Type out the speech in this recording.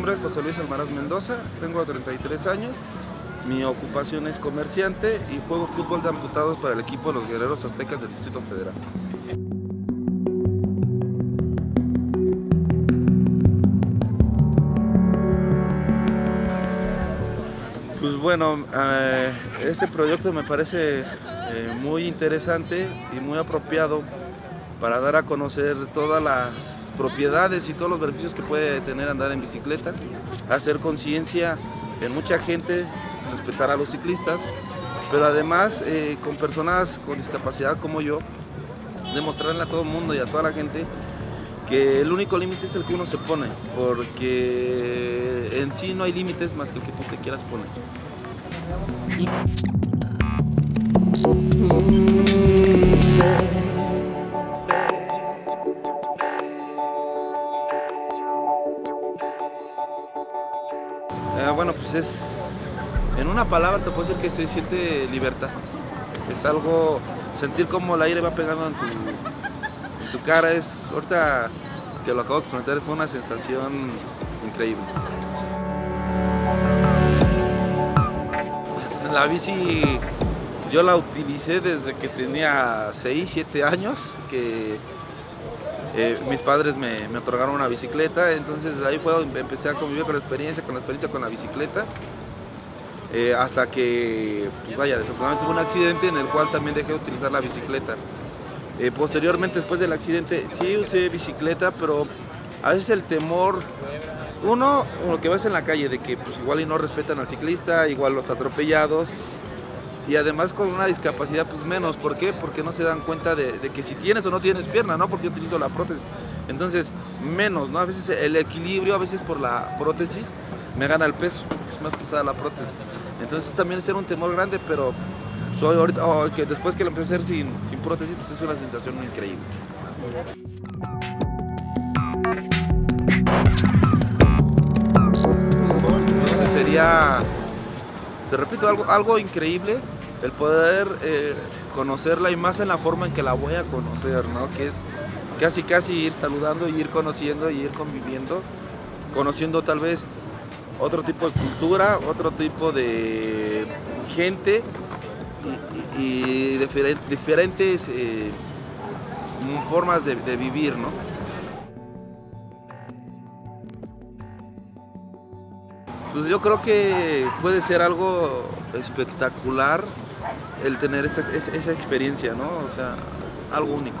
nombre es José Luis Almaraz Mendoza, tengo 33 años, mi ocupación es comerciante y juego fútbol de amputados para el equipo de los Guerreros Aztecas del Distrito Federal. Pues bueno, eh, este proyecto me parece eh, muy interesante y muy apropiado para dar a conocer todas las propiedades y todos los beneficios que puede tener andar en bicicleta, hacer conciencia en mucha gente, respetar a los ciclistas, pero además eh, con personas con discapacidad como yo, demostrarle a todo el mundo y a toda la gente que el único límite es el que uno se pone, porque en sí no hay límites más que el que tú te quieras poner. Eh, bueno, pues es, en una palabra te puedo decir que se siente libertad. Es algo, sentir como el aire va pegando en tu, en tu cara, es, ahorita que lo acabo de experimentar, fue una sensación increíble. La bici yo la utilicé desde que tenía 6, 7 años, que eh, mis padres me, me, otorgaron una bicicleta, entonces ahí fue empecé a convivir con la experiencia, con la experiencia con la bicicleta, eh, hasta que, pues vaya, desafortunadamente tuve un accidente en el cual también dejé de utilizar la bicicleta. Eh, posteriormente, después del accidente, sí usé bicicleta, pero a veces el temor, uno, lo que ves en la calle, de que pues, igual y no respetan al ciclista, igual los atropellados, y además con una discapacidad pues menos, ¿por qué? Porque no se dan cuenta de, que si tienes o no tienes pierna, ¿no? Porque yo utilizo la prótesis, entonces menos, ¿no? A veces el equilibrio, a veces por la prótesis me gana el peso, es más pesada la prótesis, entonces también es un temor grande, pero soy ahorita, oh, que después que lo empecé a hacer sin, sin prótesis, pues es una sensación increíble. Entonces sería te repito, algo, algo increíble el poder eh, conocerla y más en la forma en que la voy a conocer, ¿no? Que es casi casi ir saludando y ir conociendo y ir conviviendo, conociendo tal vez otro tipo de cultura, otro tipo de gente y, diferentes eh, formas de, de vivir, ¿no? Pues yo creo que puede ser algo espectacular el tener esta, esa experiencia, ¿no? O sea, algo único.